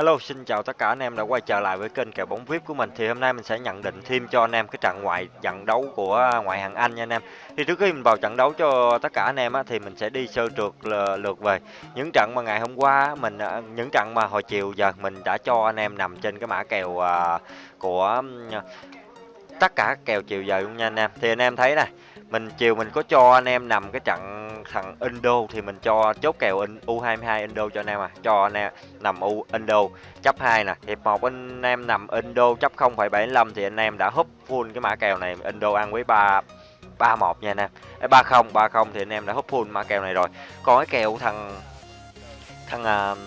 Hello, xin chào tất cả anh em đã quay trở lại với kênh kèo bóng VIP của mình. Thì hôm nay mình sẽ nhận định thêm cho anh em cái trận ngoại trận đấu của ngoại hạng Anh nha anh em. Thì trước khi mình vào trận đấu cho tất cả anh em á, thì mình sẽ đi sơ trượt lượt về những trận mà ngày hôm qua mình à, những trận mà hồi chiều giờ mình đã cho anh em nằm trên cái mã kèo à, của tất cả kèo chiều giờ luôn nha anh em. Thì anh em thấy này, mình chiều mình có cho anh em nằm cái trận thằng Indo thì mình cho chốt kèo U22 Indo cho anh em à. Cho anh em nằm U Indo chấp 2 nè. Hiệp 1 anh em nằm Indo chấp 0,75 thì anh em đã húp full cái mã kèo này. Indo ăn với 3 31 nha anh em. 30 30 thì anh em đã húp full mã kèo này rồi. Còn cái kèo thằng thằng uh,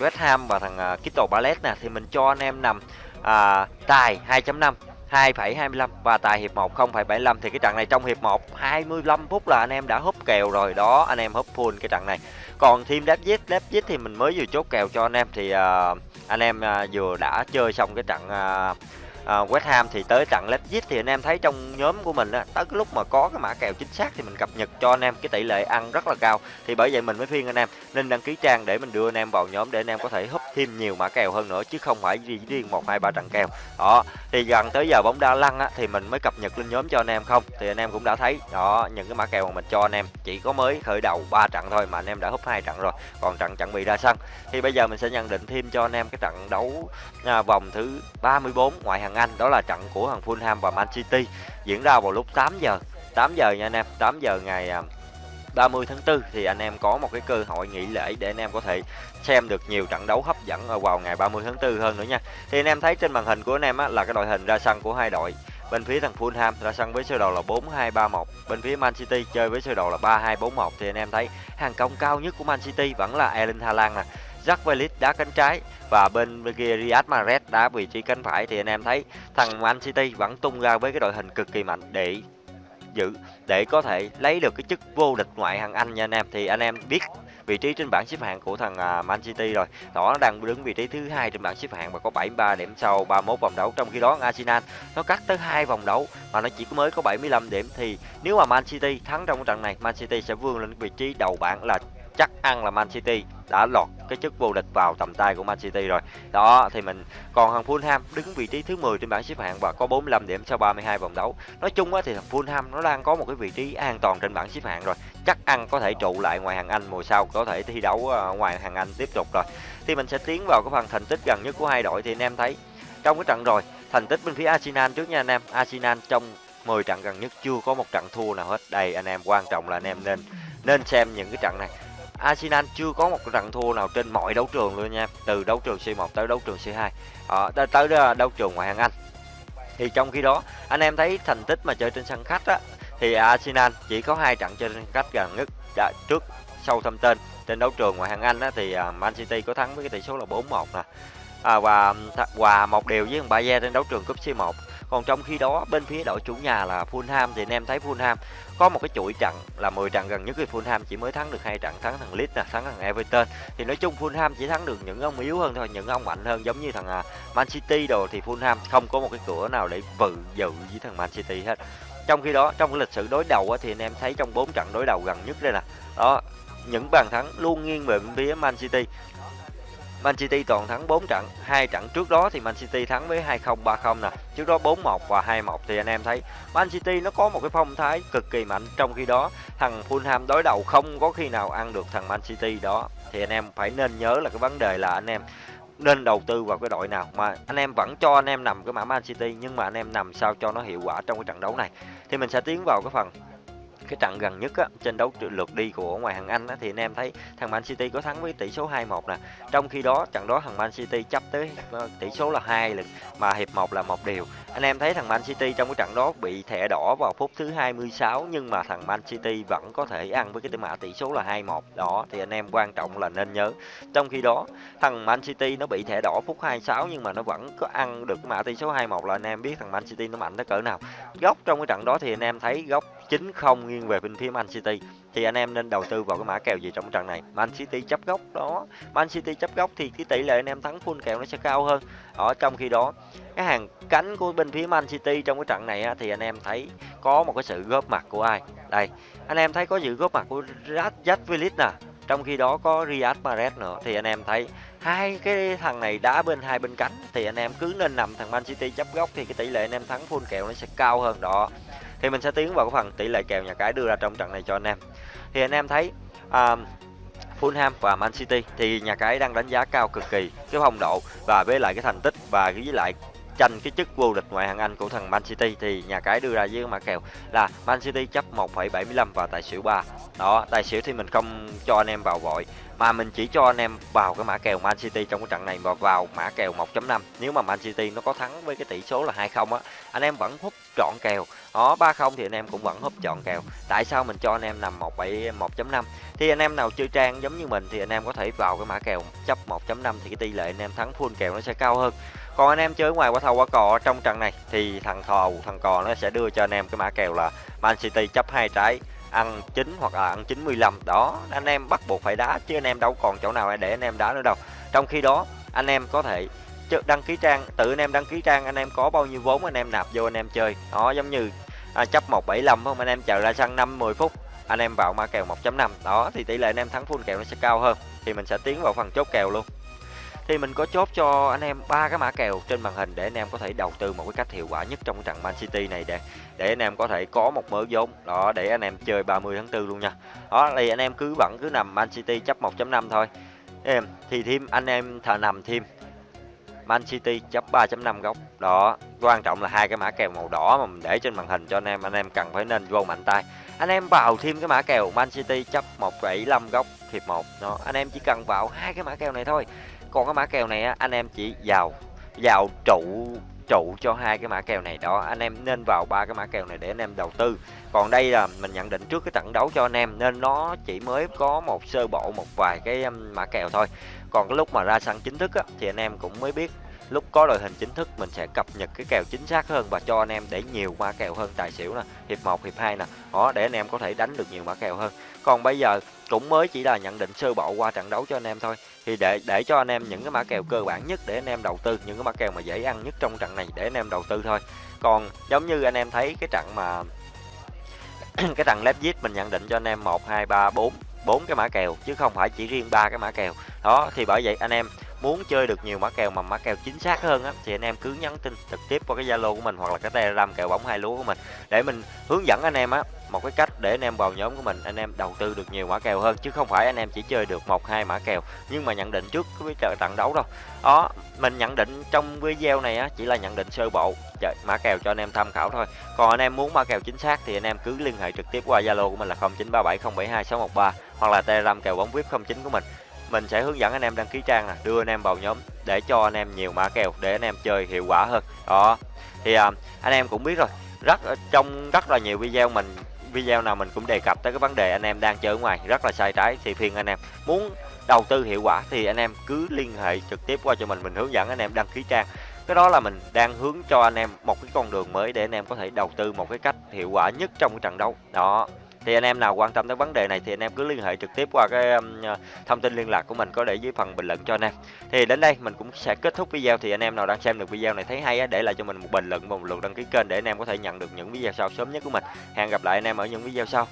West Ham và thằng uh, Crystal Palace nè thì mình cho anh em nằm uh, tài 2.5 2,25 và tài hiệp 1 0,75 thì cái trận này trong hiệp 1 25 phút là anh em đã húp kèo rồi. Đó anh em húp full cái trận này. Còn team Leipzig Leipzig thì mình mới vừa chốt kèo cho anh em thì uh, anh em uh, vừa đã chơi xong cái trận uh, uh, West Ham thì tới trận Leipzig thì anh em thấy trong nhóm của mình á tới cái lúc mà có cái mã kèo chính xác thì mình cập nhật cho anh em cái tỷ lệ ăn rất là cao. Thì bởi vậy mình mới khuyên anh em nên đăng ký trang để mình đưa anh em vào nhóm để anh em có thể húp thêm nhiều mã kèo hơn nữa chứ không phải chỉ riêng một hai ba trận kèo. Đó thì gần tới giờ bóng đá lăn á thì mình mới cập nhật lên nhóm cho anh em không? Thì anh em cũng đã thấy đó những cái mã kèo mà mình cho anh em chỉ có mới khởi đầu ba trận thôi mà anh em đã húp hai trận rồi còn trận chuẩn bị ra sân. Thì bây giờ mình sẽ nhận định thêm cho anh em cái trận đấu à, vòng thứ 34 ngoại hạng hàng Anh đó là trận của thằng Fulham và Man City diễn ra vào lúc 8 giờ 8 giờ nha anh em 8 giờ ngày à, 30 tháng 4 thì anh em có một cái cơ hội nghỉ lễ để anh em có thể xem được nhiều trận đấu hấp dẫn ở vào ngày 30 tháng 4 hơn nữa nha. Thì anh em thấy trên màn hình của anh em á, là cái đội hình ra sân của hai đội. Bên phía thằng Fulham ra sân với sơ đồ là 4231, bên phía Man City chơi với sơ đồ là 3241 thì anh em thấy hàng công cao nhất của Man City vẫn là Erling Haaland nè. Jack Grealish đá cánh trái và bên kia Riyad Mahrez đá vị trí cánh phải. Thì anh em thấy thằng Man City vẫn tung ra với cái đội hình cực kỳ mạnh để giữ, để có thể lấy được cái chức vô địch ngoại hạng Anh nha anh em. Thì anh em biết vị trí trên bảng xếp hạng của thằng à, Man City rồi. Đó đang đứng vị trí thứ hai trên bảng xếp hạng và có 73 điểm sau 31 vòng đấu. Trong khi đó, Arsenal nó cắt tới hai vòng đấu mà nó chỉ mới có 75 điểm. Thì nếu mà Man City thắng trong trận này, Man City sẽ vươn lên vị trí đầu bảng là chắc ăn là Man City đã lọt cái chức vô địch vào tầm tay của Man City rồi. Đó, thì mình còn thằng Fulham đứng vị trí thứ 10 trên bảng xếp hạng và có 45 điểm sau 32 vòng đấu. Nói chung á, thì thằng Fulham nó đang có một cái vị trí an toàn trên bảng xếp hạng rồi. Chắc ăn có thể trụ lại ngoài hàng Anh mùa sau, có thể thi đấu ờ, ngoài hàng Anh tiếp tục rồi. Thì mình sẽ tiến vào cái phần thành tích gần nhất của hai đội thì anh em thấy trong cái trận rồi, thành tích bên phía Arsenal trước nha anh em. Arsenal trong 10 trận gần nhất chưa có một trận thua nào hết. Đây, anh em quan trọng là anh em nên nên xem những cái trận này Arsenal chưa có một trận thua nào trên mọi đấu trường luôn nha. Từ đấu trường C1 tới đấu trường C2 à, ờ, tới, tới ờ, đấu trường ngoại hạng Anh. Thì trong khi đó anh em thấy thành tích mà chơi trên sân khách á thì Arsenal chỉ có hai trận chơi trên khách gần nhất đã trước sau thâm tên trên đấu trường ngoại hạng Anh á, thì ờ, Man City có thắng với cái tỷ số là 4-1 nè. À, và hòa một điều với thằng Bayern trên đấu trường cúp C1 còn trong khi đó, bên phía đội chủ nhà là Fulham thì anh em thấy Fulham có một cái chuỗi trận là 10 trận gần nhất thì Fulham chỉ mới thắng được hai trận, thắng thằng Leeds nè, thắng thằng Everton. Thì nói chung Fulham chỉ thắng được những ông yếu hơn thôi, những ông mạnh hơn, giống như thằng à, Man City đồ thì Fulham không có một cái cửa nào để vự dự với thằng Man City hết. Trong khi đó, trong lịch sử đối đầu thì anh em thấy trong bốn trận đối đầu gần nhất đây nè. Đó, những bàn thắng luôn nghiêng về bên phía Man City. Man City toàn thắng 4 trận, hai trận trước đó thì Man City thắng với 2-0 3-0 nè, trước đó 4-1 và 2-1 thì anh em thấy Man City nó có một cái phong thái cực kỳ mạnh. Trong khi đó thằng Fulham đối đầu không có khi nào ăn được thằng Man City đó. Thì anh em phải nên nhớ là cái vấn đề là anh em nên đầu tư vào cái đội nào. Mà anh em vẫn cho anh em nằm cái mã Man City nhưng mà anh em nằm sao cho nó hiệu quả trong cái trận đấu này. Thì mình sẽ tiến vào cái phần cái trận gần nhất á, trên đấu lượt đi của ngoài hàng Anh á, thì anh em thấy thằng Man City có thắng với tỷ số 2-1 nè. Trong khi đó trận đó thằng Man City chấp tới ờ, tỷ số là hai lần mà hiệp 1 là một điều. Anh em thấy thằng Man City trong cái trận đó bị thẻ đỏ vào phút thứ 26 nhưng mà thằng Man City vẫn có thể ăn với cái mã tỷ số là 2-1. Đó thì anh em quan trọng là nên nhớ. Trong khi đó thằng Man City nó bị thẻ đỏ phút 26 nhưng mà nó vẫn có ăn được cái mã tỷ số 2-1 là anh em biết thằng Man City nó mạnh tới cỡ nào. Góc trong cái trận đó thì anh em thấy góc 9-0 nghiêng về bên phía Man City. Thì anh em nên đầu tư vào cái mã kèo gì trong trận này? Man City chấp góc đó. Man City chấp góc thì cái tỷ lệ anh em thắng full kèo nó sẽ cao hơn. Ở trong khi đó cái hàng cánh của bên phía Man City trong cái trận này á, thì anh em thấy có một cái sự góp mặt của ai? Đây anh em thấy có sự góp mặt của Rajat Willis nè. Trong khi đó có Riyad Mahrez nữa. Thì anh em thấy hai cái thằng này đá bên hai bên cánh thì anh em cứ nên nằm thằng Man City chấp góc thì cái tỷ lệ anh em thắng full kèo nó sẽ cao hơn đó thì mình sẽ tiến vào cái phần tỷ lệ kèo nhà cái đưa ra trong trận này cho anh em thì anh em thấy um, Fulham và Man City thì nhà cái đang đánh giá cao cực kỳ cái phong độ và với lại cái thành tích và với lại tranh cái chức vô địch ngoại hạng Anh của thằng Man City thì nhà cái đưa ra với mã kèo là Man City chấp 1,75 và tài xỉu 3. Đó, tài xỉu thì mình không cho anh em vào vội mà mình chỉ cho anh em vào cái mã kèo Man City trong cái trận này và vào mã kèo 1.5. Nếu mà Man City nó có thắng với cái tỷ số là 2-0 á, anh em vẫn hút trọn kèo. Đó, 3-0 thì anh em cũng vẫn húp trọn kèo. Tại sao mình cho anh em nằm 1.5? Thì anh em nào chơi trang giống như mình thì anh em có thể vào cái mã kèo chấp 1.5 thì cái tỷ lệ anh em thắng full kèo nó sẽ cao hơn còn anh em chơi ngoài qua thầu qua cò trong trận này thì thằng thò thằng cò nó sẽ đưa cho anh em cái mã kèo là Man City chấp hai trái ăn 9 hoặc là ăn 95 đó anh em bắt buộc phải đá chứ anh em đâu còn chỗ nào để anh em đá nữa đâu trong khi đó anh em có thể đăng ký trang tự anh em đăng ký trang anh em có bao nhiêu vốn anh em nạp vô anh em chơi đó giống như à, chấp 175 không anh em chờ ra sân 5 10 phút anh em vào ma kèo 1.5 đó thì tỷ lệ anh em thắng full kèo nó sẽ cao hơn thì mình sẽ tiến vào phần chốt kèo luôn thì mình có chốt cho anh em ba cái mã kèo trên màn hình để anh em có thể đầu tư một cái cách hiệu quả nhất trong trận Man City này để để anh em có thể có một mớ vốn đó để anh em chơi 30 tháng 4 luôn nha đó thì anh em cứ vẫn cứ nằm Man City chấp 1.5 thôi em thì thêm anh em thà nằm thêm Man City chấp 3.5 góc đó. Quan trọng là hai cái mã kèo màu đỏ mà mình để trên màn hình cho anh em. Anh em cần phải nên vô mạnh tay. Anh em vào thêm cái mã kèo Man City chấp 1,75 góc hiệp 1 đó anh em chỉ cần vào hai cái mã kèo này thôi. Còn cái mã kèo này anh em chỉ vào vào trụ trụ cho hai cái mã kèo này đó. Anh em nên vào ba cái mã kèo này để anh em đầu tư. Còn đây là mình nhận định trước cái trận đấu cho anh em nên nó chỉ mới có một sơ bộ một vài cái mã kèo thôi còn cái lúc mà ra sân chính thức á, thì anh em cũng mới biết lúc có đội hình chính thức mình sẽ cập nhật cái kèo chính xác hơn và cho anh em để nhiều mã kèo hơn. Tài xỉu nè hiệp 1 hiệp 2 nè đó để anh em có thể đánh được nhiều mã kèo hơn. Còn bây giờ cũng mới chỉ là nhận định sơ bộ qua trận đấu cho anh em thôi. Thì để để cho anh em những cái mã kèo cơ bản nhất để anh em đầu tư những cái mã kèo mà dễ ăn nhất trong trận này để anh em đầu tư thôi. Còn giống như anh em thấy cái trận mà cái trận Leipzig mình nhận định cho anh em một hai ba bốn bốn cái mã kèo chứ không phải chỉ riêng ba cái mã kèo. Đó, thì bởi vậy anh em muốn chơi được nhiều mã kèo mà mã kèo chính xác hơn á, thì anh em cứ nhắn tin trực tiếp qua cái zalo của mình hoặc là cái telegram kèo bóng hai lúa của mình. Để mình hướng dẫn anh em á, một cái cách để anh em vào nhóm của mình, anh em đầu tư được nhiều mã kèo hơn, chứ không phải anh em chỉ chơi được một, hai mã kèo. Nhưng mà nhận định trước cái trận đấu đâu. Đó, mình nhận định trong video này á, chỉ là nhận định sơ bộ mã kèo cho anh em tham khảo thôi. Còn anh em muốn mã kèo chính xác thì anh em cứ liên hệ trực tiếp qua zalo của mình là 0937072613 hoặc là telegram kèo bóng vip 09 của mình mình sẽ hướng dẫn anh em đăng ký trang nè đưa anh em vào nhóm để cho anh em nhiều mã kèo để anh em chơi hiệu quả hơn đó thì à, anh em cũng biết rồi rất trong rất là nhiều video mình video nào mình cũng đề cập tới cái vấn đề anh em đang chơi ở ngoài rất là sai trái thì phiền anh em muốn đầu tư hiệu quả thì anh em cứ liên hệ trực tiếp qua cho mình mình hướng dẫn anh em đăng ký trang cái đó là mình đang hướng cho anh em một cái con đường mới để anh em có thể đầu tư một cái cách hiệu quả nhất trong cái trận đấu đó thì anh em nào quan tâm tới vấn đề này thì anh em cứ liên hệ trực tiếp qua cái um, thông tin liên lạc của mình có để dưới phần bình luận cho anh em. Thì đến đây mình cũng sẽ kết thúc video. Thì anh em nào đang xem được video này thấy hay á để lại cho mình một bình luận và một lượt đăng ký kênh để anh em có thể nhận được những video sau sớm nhất của mình. Hẹn gặp lại anh em ở những video sau.